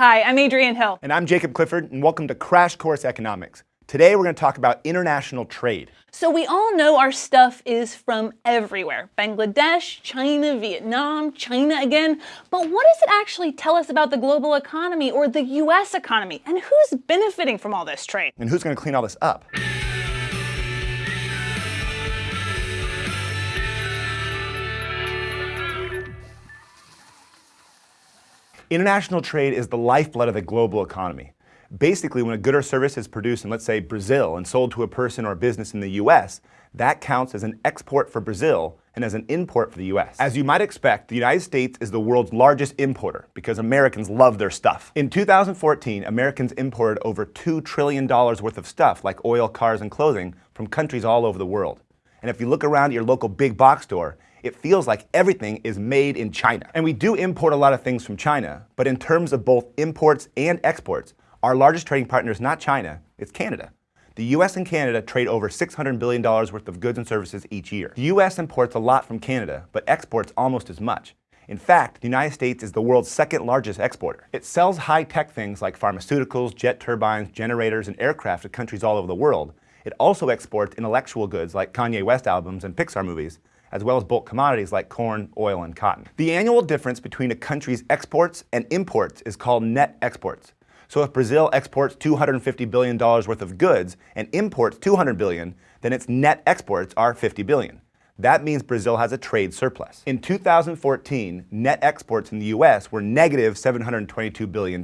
Hi, I'm Adrienne Hill. And I'm Jacob Clifford, and welcome to Crash Course Economics. Today we're going to talk about international trade. So we all know our stuff is from everywhere. Bangladesh, China, Vietnam, China again. But what does it actually tell us about the global economy or the US economy? And who's benefiting from all this trade? And who's going to clean all this up? International trade is the lifeblood of the global economy. Basically, when a good or service is produced in, let's say, Brazil and sold to a person or business in the US, that counts as an export for Brazil and as an import for the US. As you might expect, the United States is the world's largest importer because Americans love their stuff. In 2014, Americans imported over $2 trillion worth of stuff like oil, cars, and clothing from countries all over the world. And if you look around at your local big box store, it feels like everything is made in China. And we do import a lot of things from China, but in terms of both imports and exports, our largest trading partner is not China, it's Canada. The US and Canada trade over $600 billion worth of goods and services each year. The US imports a lot from Canada, but exports almost as much. In fact, the United States is the world's second largest exporter. It sells high-tech things like pharmaceuticals, jet turbines, generators, and aircraft to countries all over the world. It also exports intellectual goods like Kanye West albums and Pixar movies, as well as bulk commodities like corn, oil, and cotton. The annual difference between a country's exports and imports is called net exports. So if Brazil exports $250 billion worth of goods and imports 200 billion, then its net exports are 50 billion. That means Brazil has a trade surplus. In 2014, net exports in the US were negative $722 billion.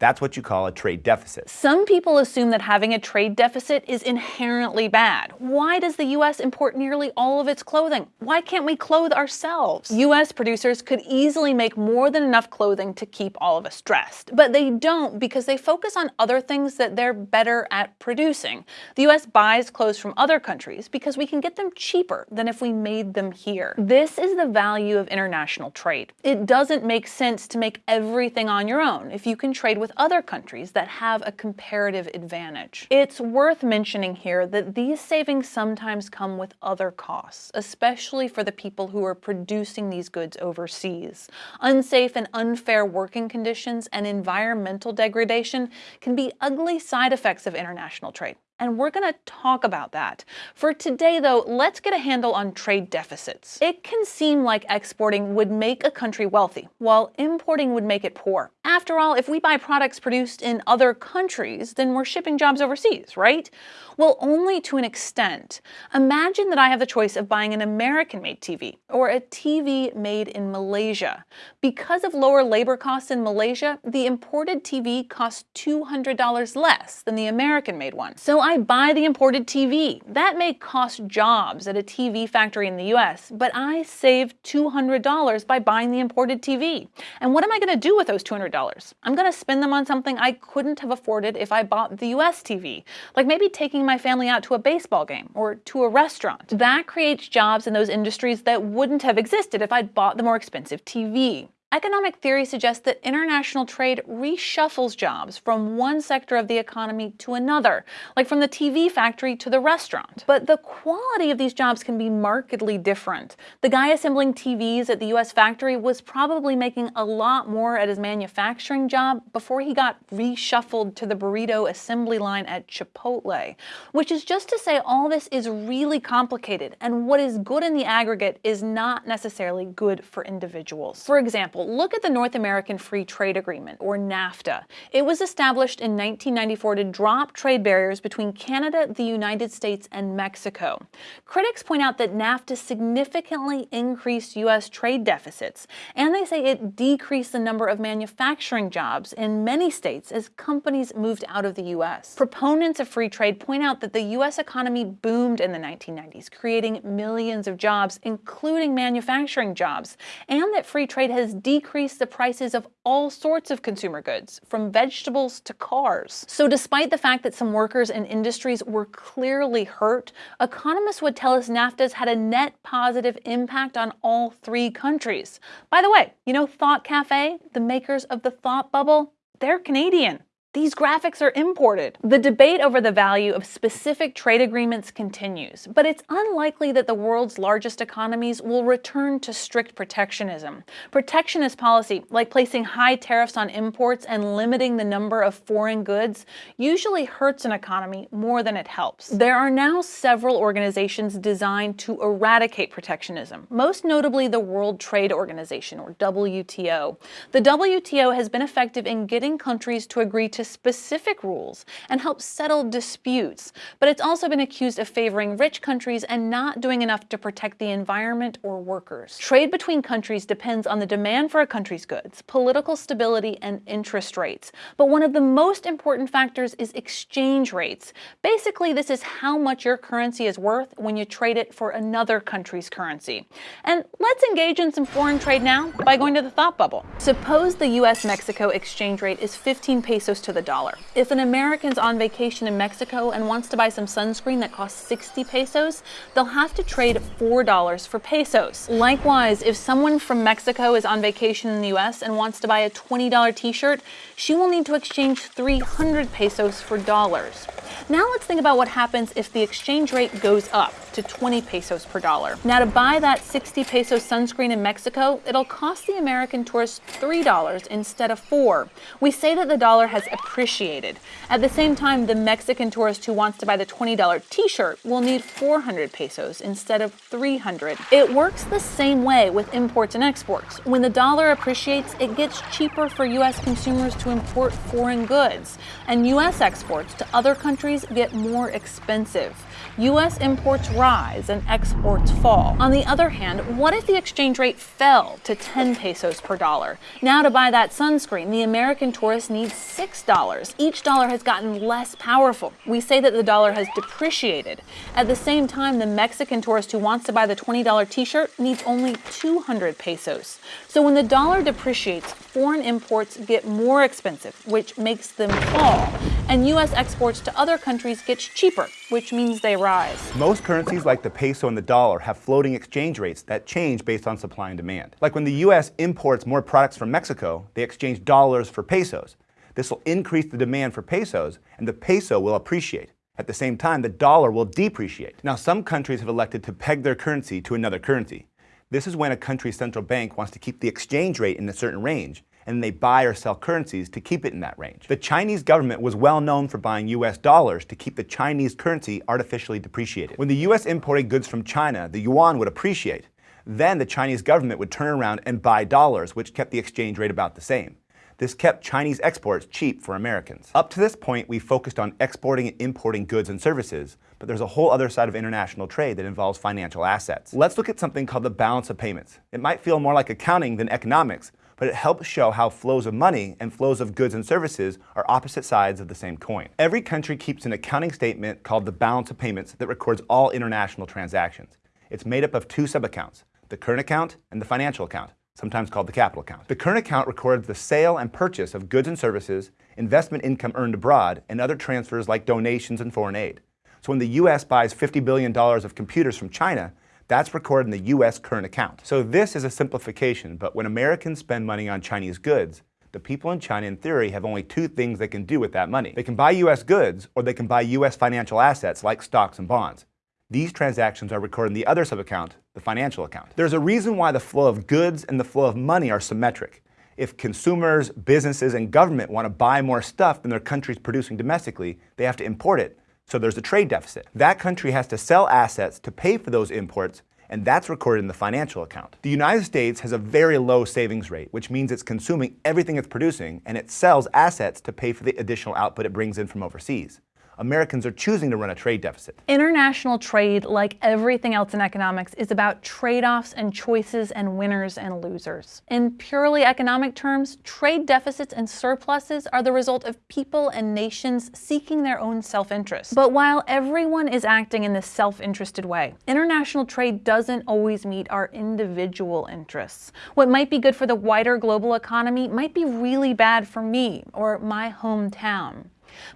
That's what you call a trade deficit. Some people assume that having a trade deficit is inherently bad. Why does the US import nearly all of its clothing? Why can't we clothe ourselves? US producers could easily make more than enough clothing to keep all of us dressed, but they don't because they focus on other things that they're better at producing. The US buys clothes from other countries because we can get them cheaper than if we made them here. This is the value of international trade. It doesn't make sense to make everything on your own if you can trade with with other countries that have a comparative advantage. It's worth mentioning here that these savings sometimes come with other costs, especially for the people who are producing these goods overseas. Unsafe and unfair working conditions and environmental degradation can be ugly side effects of international trade and we're going to talk about that. For today, though, let's get a handle on trade deficits. It can seem like exporting would make a country wealthy, while importing would make it poor. After all, if we buy products produced in other countries, then we're shipping jobs overseas, right? Well, only to an extent. Imagine that I have the choice of buying an American-made TV or a TV made in Malaysia. Because of lower labor costs in Malaysia, the imported TV costs $200 less than the American-made one. So I buy the imported TV. That may cost jobs at a TV factory in the US, but I save $200 by buying the imported TV. And what am I going to do with those $200? I'm going to spend them on something I couldn't have afforded if I bought the US TV, like maybe taking my family out to a baseball game or to a restaurant. That creates jobs in those industries that wouldn't have existed if I'd bought the more expensive TV. Economic theory suggests that international trade reshuffles jobs from one sector of the economy to another, like from the TV factory to the restaurant. But the quality of these jobs can be markedly different. The guy assembling TVs at the US factory was probably making a lot more at his manufacturing job before he got reshuffled to the burrito assembly line at Chipotle, which is just to say all this is really complicated and what is good in the aggregate is not necessarily good for individuals. For example, example, look at the North American Free Trade Agreement, or NAFTA. It was established in 1994 to drop trade barriers between Canada, the United States, and Mexico. Critics point out that NAFTA significantly increased U.S. trade deficits, and they say it decreased the number of manufacturing jobs in many states as companies moved out of the U.S. Proponents of free trade point out that the U.S. economy boomed in the 1990s, creating millions of jobs, including manufacturing jobs, and that free trade has decrease the prices of all sorts of consumer goods, from vegetables to cars. So despite the fact that some workers and industries were clearly hurt, economists would tell us NAFTA's had a net positive impact on all three countries. By the way, you know Thought Cafe, the makers of the Thought Bubble? They're Canadian. These graphics are imported. The debate over the value of specific trade agreements continues, but it's unlikely that the world's largest economies will return to strict protectionism. Protectionist policy, like placing high tariffs on imports and limiting the number of foreign goods, usually hurts an economy more than it helps. There are now several organizations designed to eradicate protectionism, most notably the World Trade Organization, or WTO. The WTO has been effective in getting countries to agree to to specific rules and help settle disputes, but it's also been accused of favoring rich countries and not doing enough to protect the environment or workers. Trade between countries depends on the demand for a country's goods, political stability, and interest rates. But one of the most important factors is exchange rates. Basically, this is how much your currency is worth when you trade it for another country's currency. And let's engage in some foreign trade now by going to the thought bubble. Suppose the US-Mexico exchange rate is 15 pesos to to the dollar. If an American's on vacation in Mexico and wants to buy some sunscreen that costs 60 pesos, they'll have to trade $4 for pesos. Likewise, if someone from Mexico is on vacation in the US and wants to buy a $20 t-shirt, she will need to exchange 300 pesos for dollars. Now let's think about what happens if the exchange rate goes up to 20 pesos per dollar. Now to buy that 60 peso sunscreen in Mexico, it'll cost the American tourist $3 instead of 4. We say that the dollar has appreciated. At the same time, the Mexican tourist who wants to buy the $20 t-shirt will need 400 pesos instead of 300. It works the same way with imports and exports. When the dollar appreciates, it gets cheaper for US consumers to import foreign goods, and US exports to other countries get more expensive. US imports rise and exports fall. On the other hand, what if the exchange rate fell to 10 pesos per dollar? Now to buy that sunscreen, the American tourist needs $6. Each dollar has gotten less powerful. We say that the dollar has depreciated. At the same time, the Mexican tourist who wants to buy the $20 t-shirt needs only 200 pesos. So when the dollar depreciates, foreign imports get more expensive, which makes them fall. And US exports to other countries gets cheaper, which means they rise. Most currencies like the peso and the dollar have floating exchange rates that change based on supply and demand. Like when the US imports more products from Mexico, they exchange dollars for pesos. This will increase the demand for pesos, and the peso will appreciate. At the same time, the dollar will depreciate. Now, some countries have elected to peg their currency to another currency. This is when a country's central bank wants to keep the exchange rate in a certain range, and they buy or sell currencies to keep it in that range. The Chinese government was well known for buying US dollars to keep the Chinese currency artificially depreciated. When the US imported goods from China, the yuan would appreciate. Then the Chinese government would turn around and buy dollars, which kept the exchange rate about the same. This kept Chinese exports cheap for Americans. Up to this point, we focused on exporting and importing goods and services, but there's a whole other side of international trade that involves financial assets. Let's look at something called the balance of payments. It might feel more like accounting than economics, but it helps show how flows of money and flows of goods and services are opposite sides of the same coin. Every country keeps an accounting statement called the balance of payments that records all international transactions. It's made up of two subaccounts, the current account and the financial account sometimes called the capital account. The current account records the sale and purchase of goods and services, investment income earned abroad, and other transfers like donations and foreign aid. So when the U.S. buys $50 billion of computers from China, that's recorded in the U.S. current account. So this is a simplification, but when Americans spend money on Chinese goods, the people in China, in theory, have only two things they can do with that money. They can buy U.S. goods, or they can buy U.S. financial assets like stocks and bonds. These transactions are recorded in the other subaccount, the financial account. There's a reason why the flow of goods and the flow of money are symmetric. If consumers, businesses, and government want to buy more stuff than their country's producing domestically, they have to import it. So there's a trade deficit. That country has to sell assets to pay for those imports, and that's recorded in the financial account. The United States has a very low savings rate, which means it's consuming everything it's producing, and it sells assets to pay for the additional output it brings in from overseas. Americans are choosing to run a trade deficit. International trade, like everything else in economics, is about trade-offs and choices and winners and losers. In purely economic terms, trade deficits and surpluses are the result of people and nations seeking their own self-interest. But while everyone is acting in this self-interested way, international trade doesn't always meet our individual interests. What might be good for the wider global economy might be really bad for me or my hometown.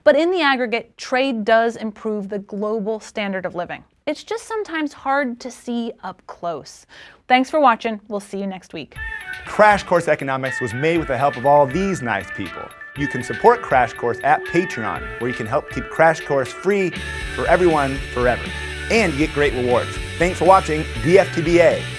But in the aggregate, trade does improve the global standard of living. It's just sometimes hard to see up close. Thanks for watching. We'll see you next week. Crash Course Economics was made with the help of all these nice people. you can support Crash Course at Patreon, where you can help keep Crash Course free for everyone forever. And get great rewards. Thanks for watching DFTBA.